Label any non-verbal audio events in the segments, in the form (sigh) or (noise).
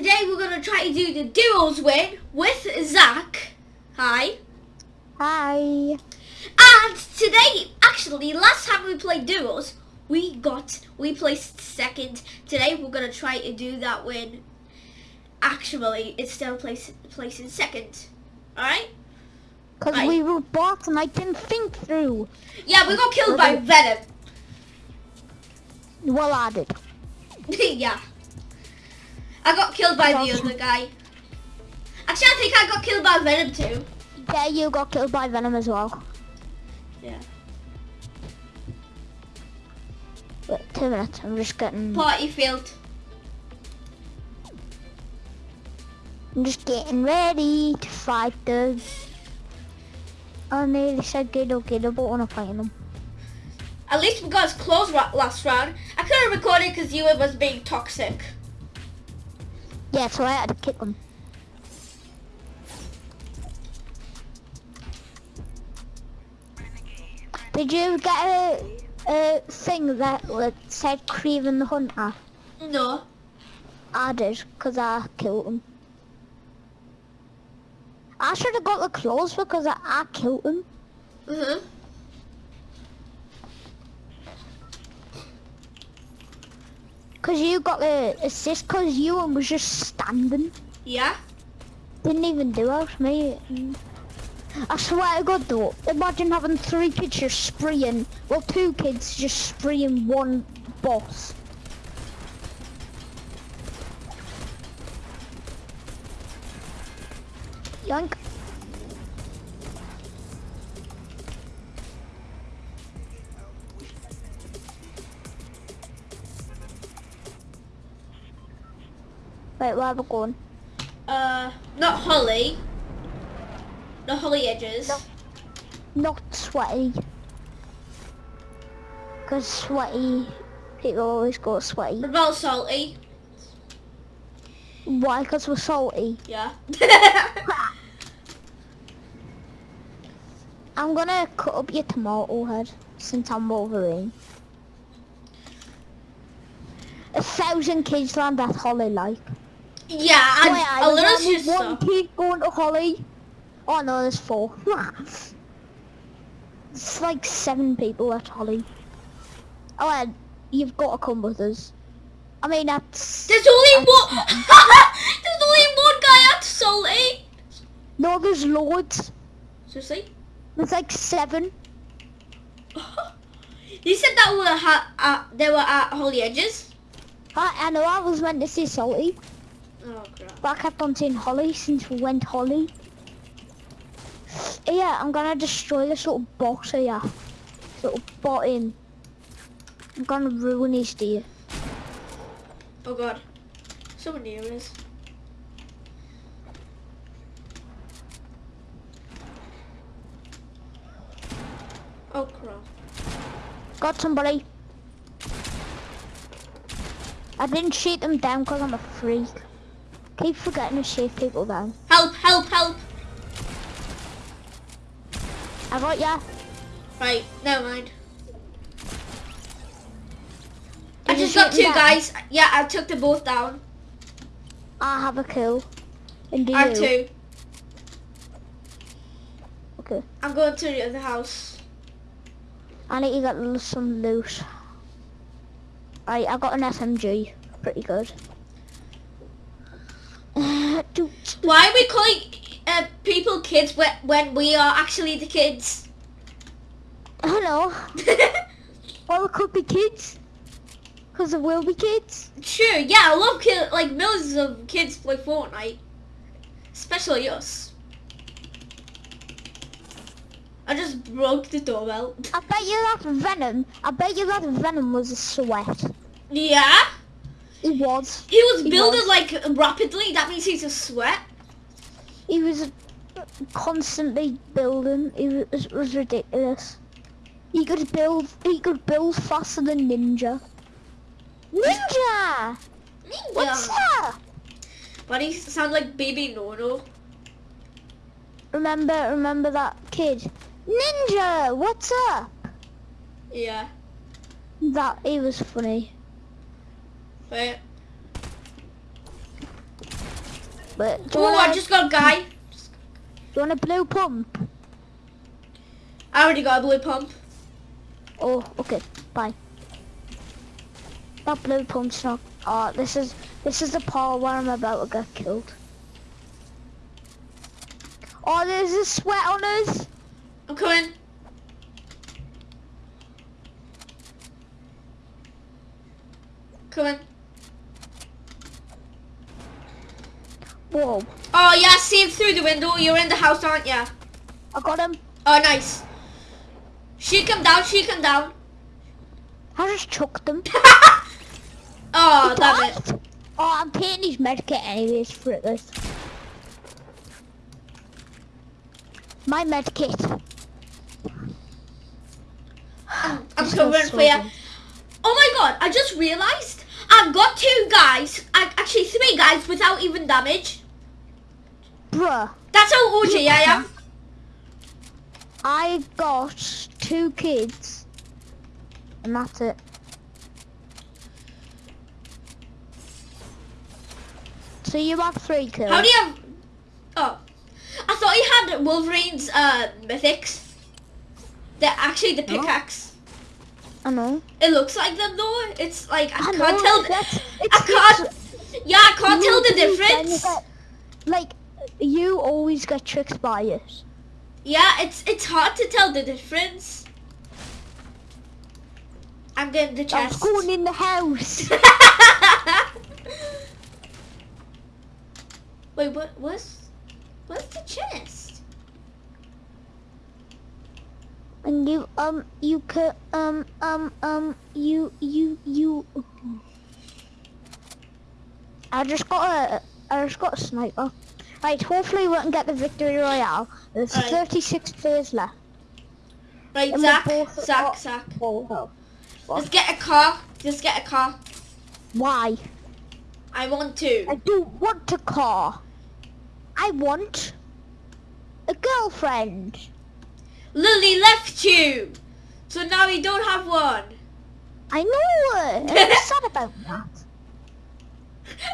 today we're gonna try to do the duos win with Zach. Hi. Hi. And today, actually, last time we played duos, we got we placed second. Today we're gonna try to do that win. Actually, instead of place, placing second. All right. Because Right. we were bots and I didn't think through. Yeah, we got killed by Venom. Well, I did. (laughs) yeah. I got killed by the other guy. Actually, I think I got killed by Venom too. Yeah, you got killed by Venom as well. Yeah. Wait, two minutes. I'm just getting. Party field. I'm just getting ready to fight the. I nearly said Gido Gido, but we're not fighting them. At least we got as close last round. I couldn't record it because you were was being toxic. Yeah, so I had to kick them. Did you get a, a thing that said Kraven the Hunter? No. I did, because I killed him. I should have got the clothes because I, I killed him. Mhm. Because you got the assist because you and was just standing. Yeah. Didn't even do it, me. I swear to God though, imagine having three kids just spraying, well two kids just spraying one boss. Yank. Wait, where are we going? Uh, not Holly. Not Holly Edges. No. Not sweaty. Because sweaty people always go sweaty. What about Salty? Why? Because we're salty. Yeah. (laughs) I'm gonna cut up your tomato head since I'm Wolverine. A thousand kids land at Holly like. Yeah, and Wait, I a little sister. one kid going to Holly. Oh no, there's four. (laughs) it's like seven people at Holly. Oh, and you've got to come with us. I mean, that's... There's only one. (laughs) There's only one guy at Salty. No, there's loads. Seriously? There's like seven. (laughs) you said that were ha- uh, they were at Holly Edges. I, I know I was meant to say salty, Oh crap. but I kept on saying Holly since we went Holly. (sighs) Yeah, I'm gonna destroy this little box here. This little bot in. I'm gonna ruin his day. Oh god. Someone near us. Oh crap. Got somebody. I didn't shoot them down because I'm a freak. Keep forgetting to shoot people down. Help, help, help. I got ya. Right, never mind. I Did you just got two down? guys. Yeah, I took them both down. I have a kill. And do I have two. Okay. I'm going to the other house. I need to get some loot. Right, I got an SMG. Pretty good. Do- Why are we calling uh, people kids when, when we are actually the kids? Hello. (laughs) Well, it could be kids. Because there will be kids. Sure, yeah, I love kid like millions of kids play Fortnite, especially us. I just broke the doorbell. I bet you that Venom, I bet you that Venom was a sweat. Yeah, He was. he was He building was. like rapidly. That means he's a sweat. He was constantly building. It was, it was ridiculous. He could build. He could build faster than Ninja. Ninja! What's Yeah. that? Why do you sound like baby Nono? Remember, remember that kid? Ninja! What's up? Yeah. That he was funny. Wait. But Oh, I just got a guy. do you want a blue pump? I already got a blue pump. Oh, okay, bye. That blue pump's not. Oh, this is this is the part where I'm about to get killed. Oh, there's a sweat on us. I'm coming. Coming. Whoa, Oh yeah, see him through the window. You're in the house, aren't you? I got him. Oh, nice. She come down. She come down. I just chucked him. (laughs) Oh, damn it. Oh, I'm taking his medkit anyways for this. My medkit. I'm, (sighs) I'm Just covering so for you. Oh my god, I just realised I've got two guys, ac- actually three guys without even damage. Bruh, That's how OG I am. I got two kids. And that's it. So you have three kills. How do you have... Oh. I thought you had Wolverine's uh, mythics. They're actually the No. pickaxe. I know. It looks like them though. It's like, I, I can't know, tell... that's- I can't... Yeah, I can't tell the You- then you difference. get- like, you always get tricked by it. Yeah, it's it's hard to tell the difference. I'm getting the chest. I was chest. going in the house. (laughs) Wait, what? What's what's the chest? And you, um, you could, um, um, um, you, you, you. I just got a, I just got a sniper. Right, hopefully we can get the victory royale. There's Alright. 36 players left. Right, And Zach, both- Zach. Zach. Oh, hell. Let's get a car. Let's get a car. Why? I want to. I don't want a car. I want a girlfriend. Lily left you, so now you don't have one. I know. (laughs) I'm sad about that.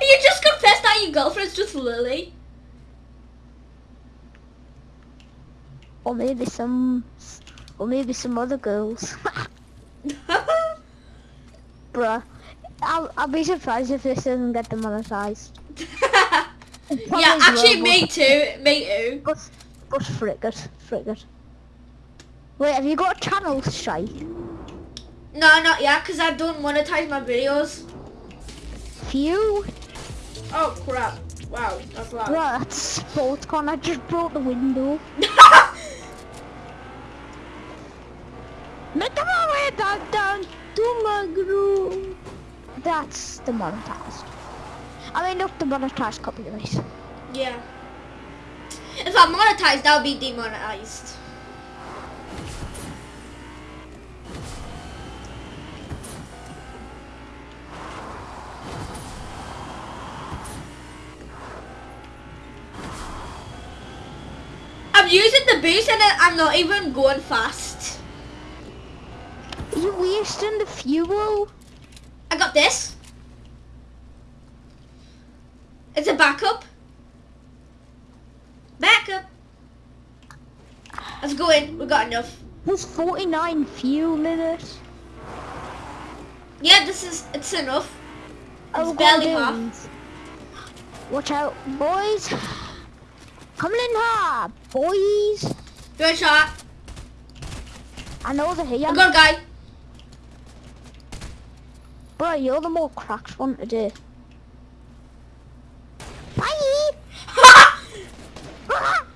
You just confessed that your girlfriend's just Lily. Or maybe some, or maybe some other girls. (laughs) Bruh. I'll, I'll be surprised if this doesn't get demonetized. (laughs) yeah, actually, me too. Me too. But, but frick it. Wait, have you got a channel strike? No, not yet, because I don't monetize my videos. Phew. Oh crap! Wow, that's loud. Bruh, that's sports con. I just broke the window. (laughs) Way back down groove. That's demonetized. I mean, not demonetized copyright. yeah. If I monetize, that'll be demonetized. I'm using the boost and I'm not even going fast. You wasting the fuel? I got this. It's a backup. Backup. Let's go in. We got enough. There's 49 fuel in it. Yeah, this is it's enough. Oh, It's barely God, half. Watch out, boys. Coming in hard, boys. Good shot. I know they're here. I got a guy. Bro, you're the more cracked one today. Bye! (laughs) oh,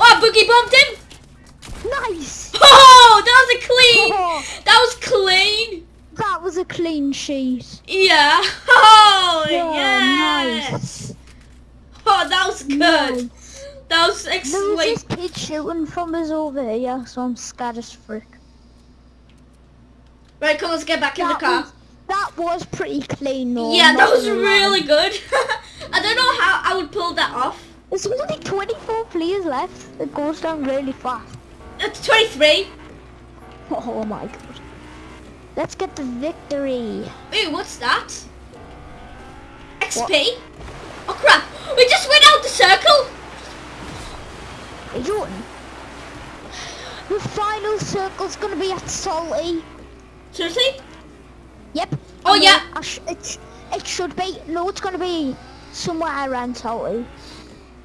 I boogie bombed him. nice! (laughs) Oh, that was a clean. Oh, (laughs) That was clean. that was a clean sheet. Yeah. Oh, Yeah, yes. Oh, that was good. Nice. That was excellent. this kid shooting from us over here, so I'm scared as frick. Right, come on, let's get back in the car. was, that was pretty clean though. Yeah, that was gonna really good. (laughs) I don't know how I would pull that off. There's only 24 players left. It goes down really fast. It's 23. Oh, oh my god. Let's get the victory. Ooh, what's that? XP? Oh crap! We just went out the circle. Hey, Jordan. The final circle's gonna be at Salty. Seriously? Yep. Oh, yeah. Sh- it, it should be. No, it's gonna be somewhere around Salty.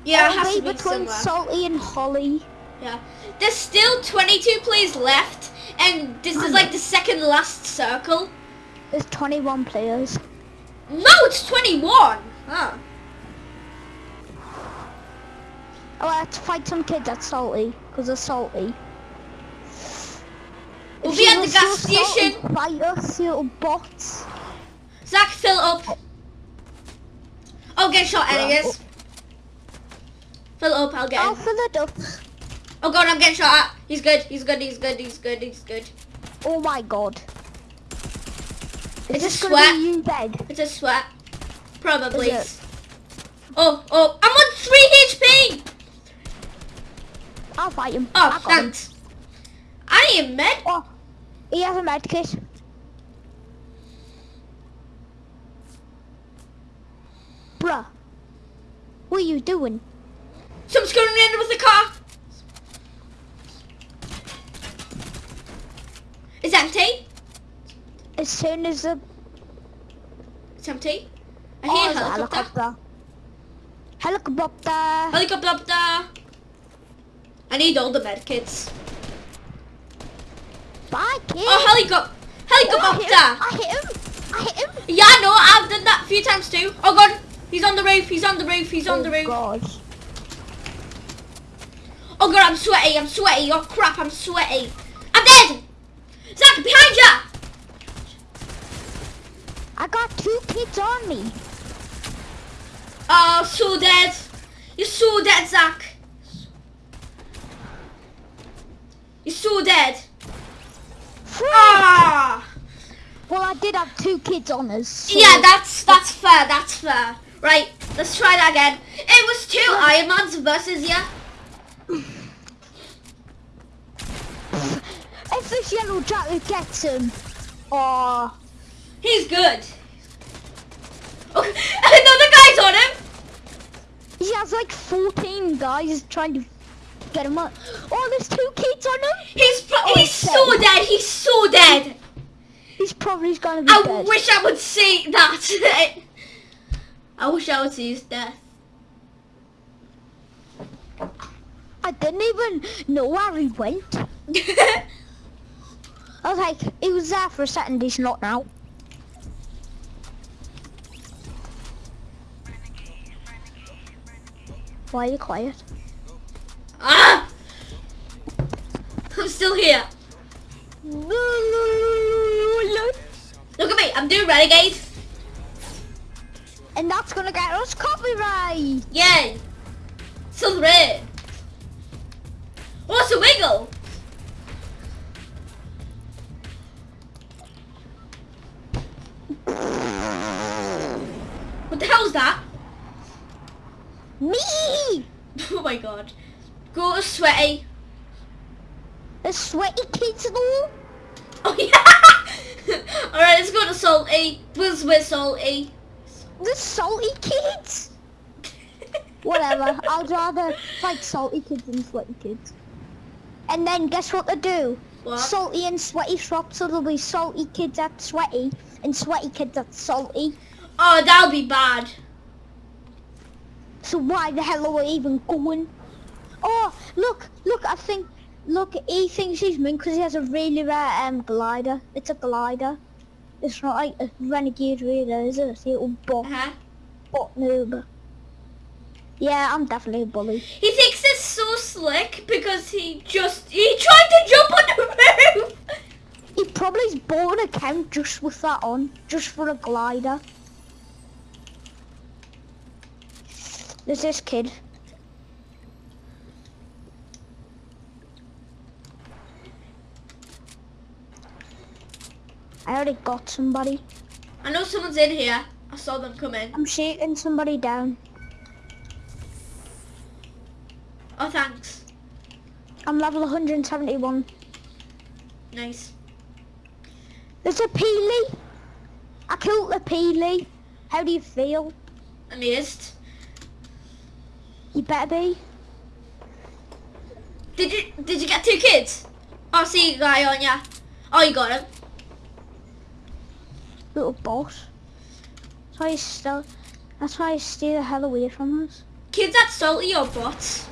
Yeah, it It'll has to be be between somewhere. Salty and Holly. Yeah. There's still 22 players left, and this is like the second last circle. There's 21 players. No, it's 21. Huh. Oh, let's fight some kids at Salty, because they're salty. We'll be at the gas station. Fight us, little bots. Zach, fill up. I'll get shot anyways. Fill up, I'll get I'll fill it up. Oh god, I'm getting shot at. He's good, he's good, he's good, he's good, he's good. Oh my god. Is It's a sweat. you? It's a sweat. Probably. Oh, oh, I'm on 3 HP! I'll fight him. Oh, I got him. thanks. I need a med. Oh, he has a med kit. Bruh. What are you doing? Someone's going in with the car. It's empty. As soon as the It's empty. I oh, hear a helicopter. helicopter. Helicopter. Helicopter. I need all the med kits. Bye, kid. Oh, helicopter. Helicopter. I hit him. I hit him. Yeah, I know. I've done that a few times too. Oh god, he's on the roof. He's on the roof. He's on oh the roof. God. Oh god, I'm sweaty. I'm sweaty. Oh crap, I'm sweaty. I'm dead. Zach, behind ya. I got two kids on me. Oh, so dead. You're so dead, Zach. You're so dead. Frick. Ah. Well, I did have two kids on us. so- Yeah, that's that's fair. That's fair. Right, let's try that again. It was two Ironmans versus ya. (sighs) If this yellow jacket gets him, oh, He's good. Oh, (laughs) another guy's on him. he has like 14 guys trying to get him up. Oh, there's two kids on him. He's Oh, he's so dead. He's so dead. He's probably gonna be I dead. wish I would see that. (laughs) I wish I would see his death. I didn't even know where he went. (laughs) I was like, he was there for a second, he's not now. Why are you quiet? ah! I'm still here. And Look at me. I'm doing renegade. And that's gonna get us copyright. Yay. Still red. What's a wiggle? What the hell's that? Me! (laughs) Oh my god. Go to sweaty. The sweaty kids though. Oh (laughs) yeah! (laughs) Alright, let's go to salty. Where's with salty? The salty kids. (laughs) Whatever. I'd rather fight salty kids than sweaty kids. And then guess what they do? What? Salty and sweaty swap, so there'll be salty kids at sweaty and sweaty kids at salty. Oh, that'll be bad. So why the hell are we even going? Oh, look, look, I think, look, he thinks he's mean because he has a really rare um, glider. It's a glider. It's not like a renegade raider, is it? It's a little bot, Uh-huh. bot noob. Yeah, I'm definitely a bully. He thinks it's so slick because he just he tried to jump on the (laughs) roof. He probably's bought an account just with that on, just for a glider. There's this kid. I already got somebody. I know someone's in here. I saw them come in. I'm shaking somebody down. Oh, thanks. I'm level 171. Nice. There's a Peely. I killed the Peely. How do you feel? Amazed. You better be. Did you did you get two kids? Oh, see a guy on ya. Oh, you got him. Little boss. That's why you still. That's why you stay the hell away from us. Kids that salty or bots?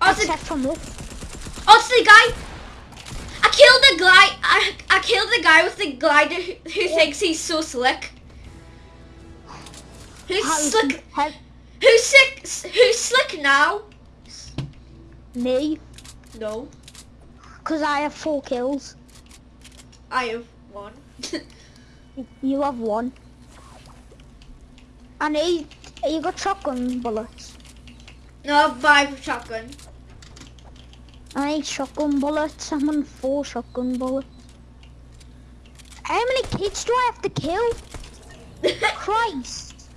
Oh, it's, the, Except from us. oh, it's the guy. I killed the guy. I, I killed the guy with the glider who, who thinks he's so slick. Who's How- slick? Who's sick? Who's slick now? Me. No, Because I have four kills. I have one. You have one. And he, you got shotgun bullets. no, five shotgun. I need shotgun bullets. I'm on four shotgun bullets. How many kids do I have to kill? (laughs) Christ.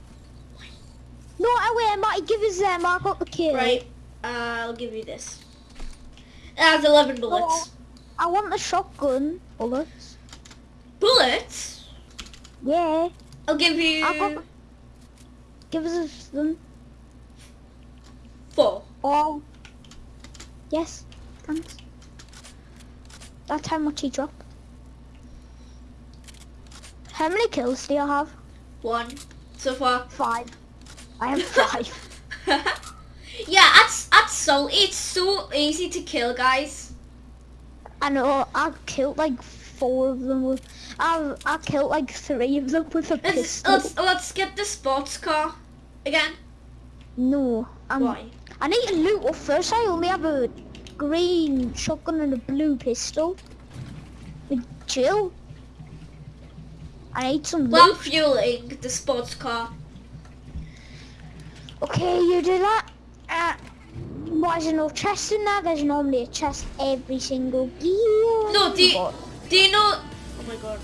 No, I wait, Marty, give us them. I got the kill. right, uh, I'll give you this. It has 11 bullets. I want the shotgun bullets. Bullets? Yeah. I'll give you I got. Give us them. four. Oh. Yes. Thanks. That's how much he dropped. How many kills do you have? One so far. Five. I have (laughs) five. (laughs) yeah, that's that's so it's so easy to kill, guys. I know. I killed like four of them. With, I I killed like three of them with a Let's pistol. let's let's get the sports car again. No. I'm, Why? I need to loot up first. I only have a green shotgun and a blue pistol. Chill. I need some Well, I'm fueling the sports car. Okay, you do that. Uh, why is there no chest in there? There's normally a chest every single gear. No, do you, do you know? Oh my god.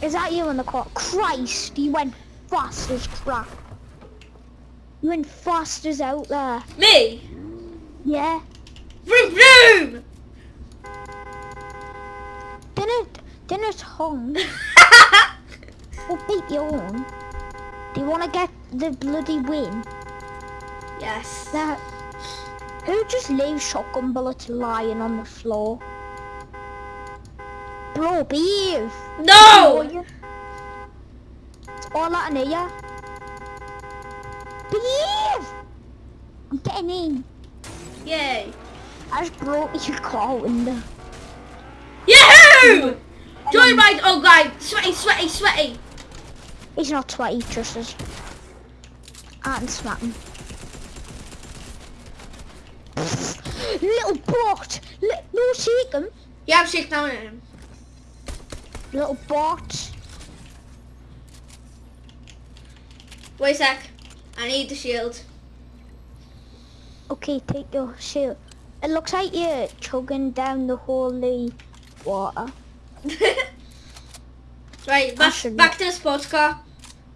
Is that you in the car? Christ, you went fast as crap. You went fast as out there. Me? Yeah. Vroom vroom! Didn't, didn't hung. (laughs) Or beat your own. Do you want to get the bloody win? yes. That, who just leaves shotgun bullets lying on the floor? Bro, behave. No! It's all out in here. Behave! I'm getting in. Yay. (laughs) I just broke your car window. Yahoo! Joyride! Oh god, sweaty, sweaty, sweaty. He's not sweaty, trust us. I can smack him. (laughs) Little bot! Li- no, shake him. Yeah, I'm shaking down at him. Little bot. Wait a sec. I need the shield. Okay, take your shield. It looks like you're chugging down the holy water. (laughs) right, back, back to the sports car.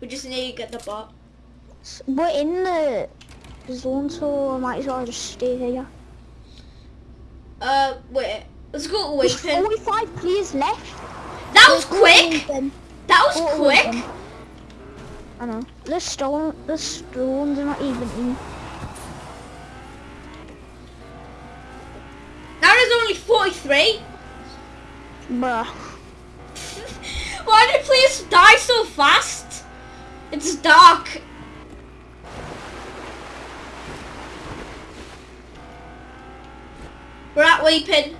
We just need to get the bot. We're in the zone, so I might as well just stay here. Uh, wait. Let's go to There's. 45 players left. That was quick. That was quick. I know. The stone, the stones are not even in. Now there's only 43. Bruh. (laughs) Why did players die so fast? It's dark. We're at Waypin.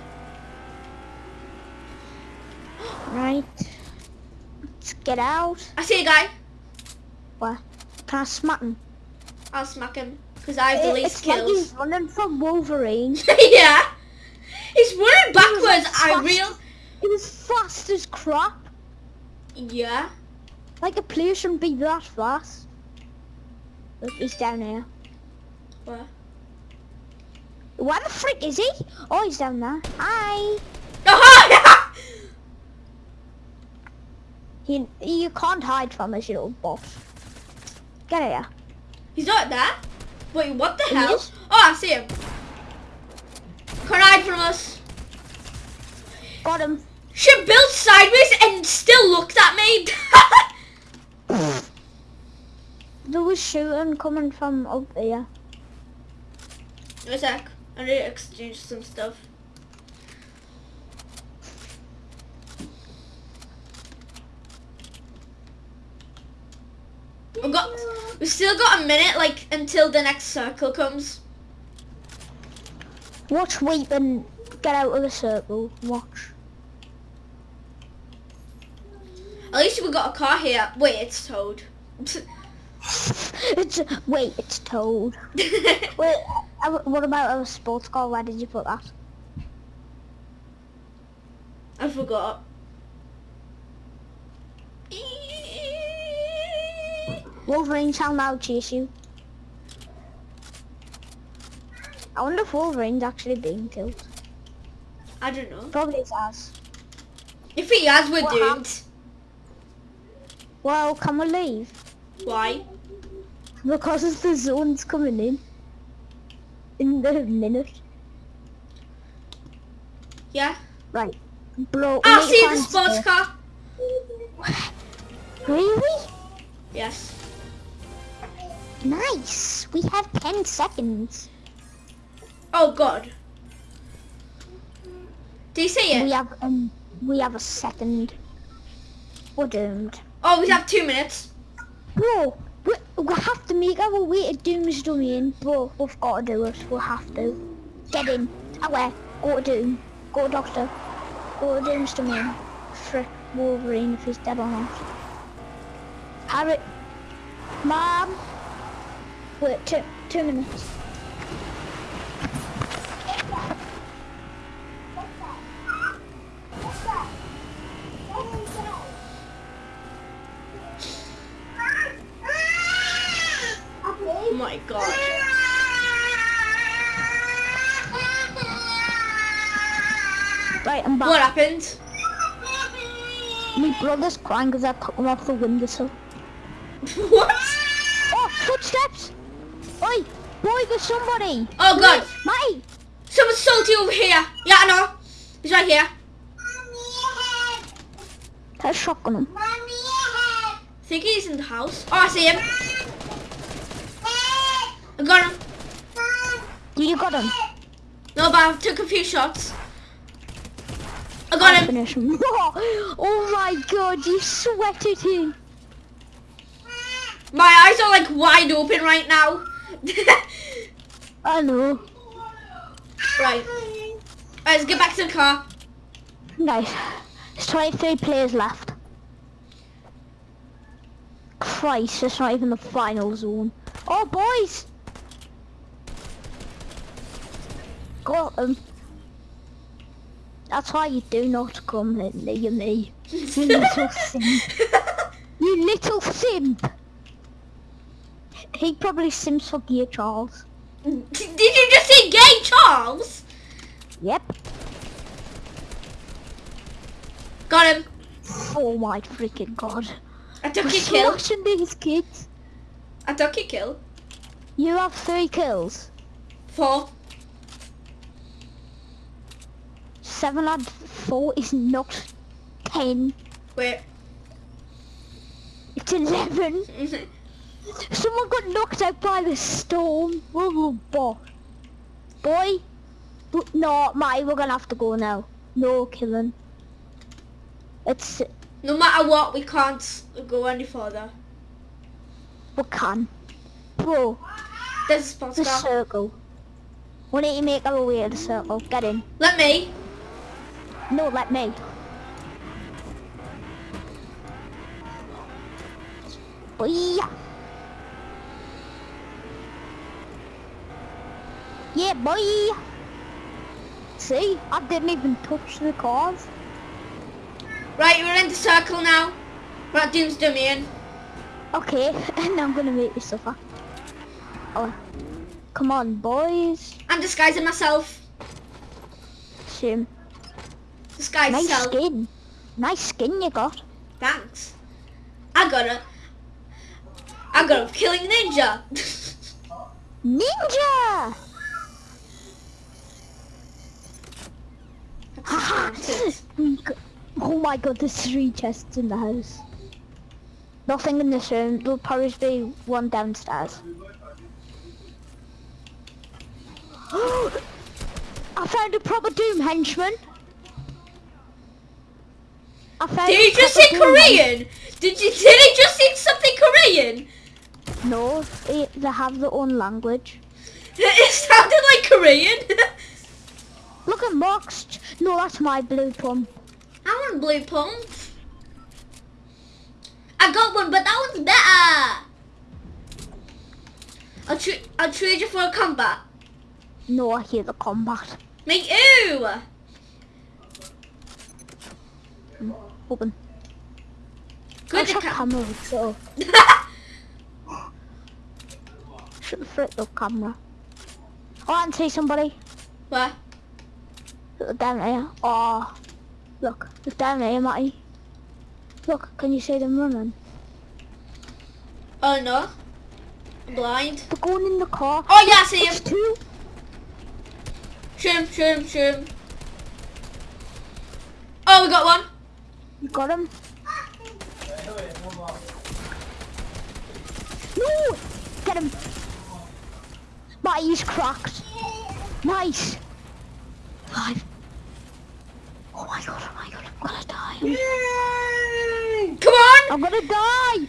Right. Let's get out. I see a guy. Where? Can I smack him? I'll smack him because I have the least it's like he's running from Wolverine. (laughs) yeah. He's running backwards. like I real. He was fast as crap. Yeah. Like a player shouldn't be that fast. Look, he's down here. Where? Where the frick is he? Oh, he's down there. Hi. (laughs) Oh, (laughs) He, you can't hide from this little boss. Get here. He's not there. Wait, what the He hell? is? Oh, I see him. Can't hide from us. Got him. She built sideways and still looked at me. (laughs) there was shooting coming from up here. A sec. I need to exchange some stuff. We've got, we've still got a minute, like, until the next circle comes. Watch wait, and get out of the circle. Watch. At least we got a car here. Wait, it's towed. It's wait, it's told. (laughs) Wait, uh, what about our sports car? Where did you put that? I forgot. Wolverine shall now chase you. I wonder if Wolverine's actually being killed. I don't know. Probably it has. If he has, we're What doomed. Well, can we leave? Why? Because the zone's coming in. In the minute. Yeah. Right. Blow. Ah, I'll see the sports car. Really? Yes. Nice. We have 10 seconds. Oh God. Do you see it? We have um we have a second. We're doomed. Oh, we have two minutes. Bro, we, we have to make our way to Doom's domain, bro. We've got to do it. We have to. Get in. Away. Go to Doom. Go to Doctor. Go to Doom's domain. Frick Wolverine if he's dead or not. Harry. Mom. Wait, two, two minutes. Oh my God. Right, I'm back. What happened? My brother's crying because I took him off the windowsill. (laughs) what? Oh, footsteps! Boy, there's somebody! Oh God. Mate! Someone's salty over here. Yeah, I know. He's right here. That's shotgun him. I think he's in the house. Oh, I see him. I got him. You got him. No, but I took a few shots. I got him. Finish him. (laughs) oh my god, you sweated him. My eyes are like wide open right now. (laughs) I know. right. Alright, let's get back to the car. Nice. There's 23 players left. Christ, it's not even the final zone. Oh, boys! Got him. That's why you do not come near me. You little simp. (laughs) You little simp! He probably simps for Gear Charles. (laughs) Did you just say gay Charles? Yep. Got him. Oh my freaking god. I took your kill. smashing these kids. I took your kill. You have three kills. Four. Seven and four is not ten. Wait. It's eleven. (laughs) Someone got knocked out by the storm. Oh, boy. Boy. No, Mai, we're gonna have to go now. No killing. It's no matter what, we can't go any further. we can. Bro, There's a sports the circle. We need to make our way to the circle. Get in. Let me. No, let me. Boy. Yeah, boy. See, I didn't even touch the cars. Right, we're in the circle now. We're at Doom's. Okay, (laughs) and I'm gonna make you suffer. Oh, come on, boys. I'm disguising myself. Shame. Disguise Nice self. skin. Nice skin you got. Thanks. I got a. I got a killing ninja. (laughs) Ninja! We go- (laughs) oh my god, there's three chests in the house. Nothing in this room. There'll probably be one downstairs. (gasps) I found a proper Doom henchman. I found Did he just say Doom Korean? Did you? Did he just say something Korean? No, they, they have their own language. (laughs) It sounded like Korean. (laughs) Look at Mox. No, that's my blue plum. I want blue pump. I got one, but that one's better. I'll, tra- I'll trade you for a combat. No, I hear the combat. Me too. Hmm, open. Good to come. camera, so (laughs) should have flipped the camera. Oh, I can see somebody. what? Look down there. Oh, look, look down there, Matty. Look, can you see them running? Oh no. I'm blind. They're going in the car. Oh yeah, I see It's him. two. Shoot him, shoot him, shoot him. Oh, we got one. You got him. No! Get him! Matty, he's cracked. Nice. Five. Oh my god, oh my god, I'm gonna. Come on. I'm gonna die!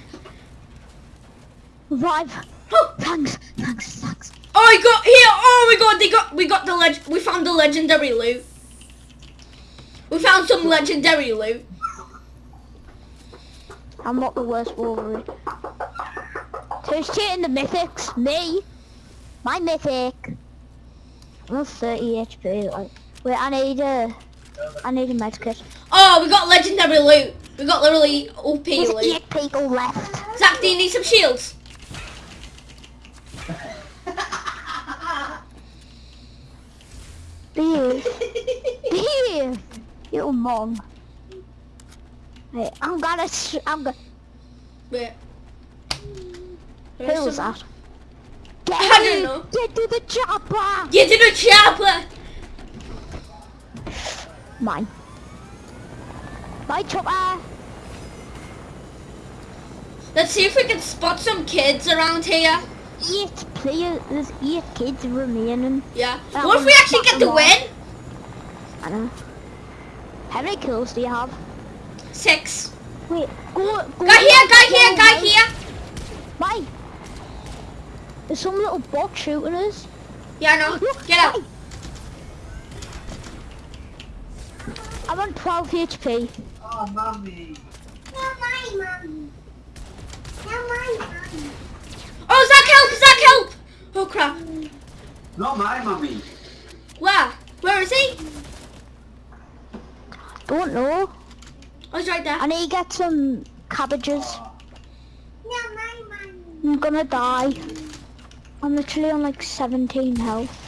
Revive. Oh, Thanks, thanks, thanks. oh, he got here. Oh my god, they got. We got the leg. We found the legendary loot. We found some legendary loot. I'm not the worst Wolverine. Who's cheating the mythics? Me. My mythic. I'm on 30 HP. Like, wait, I need a, I need a med kit. Oh, we got legendary loot. We got literally OP There's loot. eight people left. Zach, do you need some shields? Beef. Beef. You mom. Wait, I'm gonna, sh- I'm gonna, Wait. who was that? Get I don't know. Get to the chopper! Get to the chopper. Mine. My chopper! Let's see if we can spot some kids around here. Eight players, there's eight kids remaining. Yeah. That what if we actually get the win? I don't know. How many kills do you have? Six. Wait, go, go. Guy here, guy go here, guy here. Why? There's some little bot shooting us. Yeah, I know. Look, Get out. why? I'm on 12 HP. Oh, mommy. Not my mommy. Not my mommy. Oh, Zach, help! Zach, help! Oh, crap. Not my mummy. Where? Where is he? Don't know. Oh, he's right there. I need to get some cabbages. Not my mommy. I'm gonna die. I'm literally on like 17 health.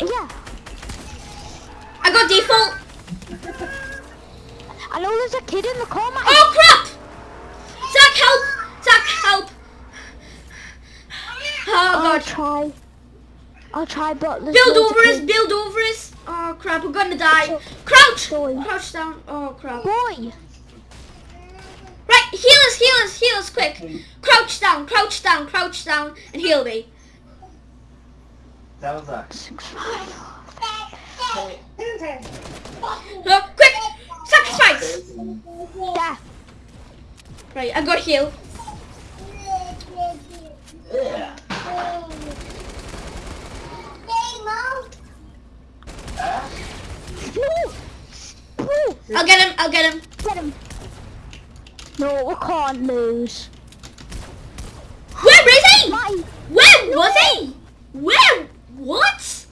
Yeah. I got default. I know there's a kid in the car, man. Oh, crap! Zach, help! Zach, help! Oh, I'll God. try. I'll try, but Build over us, build over us. Oh, crap, we're gonna die. Crouch! Sorry. Crouch down. Oh, crap. Boy, Right, heal us, heal us, heal us quick. Crouch down, crouch down, crouch down, and heal me. That. was five. Oh, quick! Sacrifice! Yeah. Right, I got heal. Yeah. Huh? No. No. I'll get him, I'll get him. Get him. No, we can't lose. Where is he? My. Where was he? Where? What?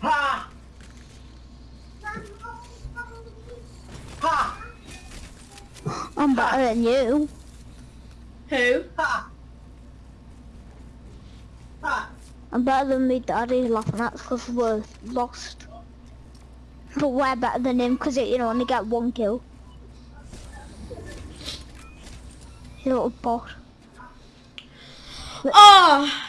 Ha! Ha! I'm better than you. Who? Ha! Ha! I'm better than me daddy laughing at because we're lost. But we're better than him because you know only get one kill. You little bot. Oh,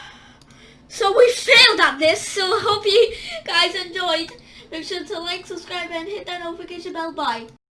so we failed at this. So hope you guys enjoyed. Make sure to like, subscribe, and hit that notification bell. Bye.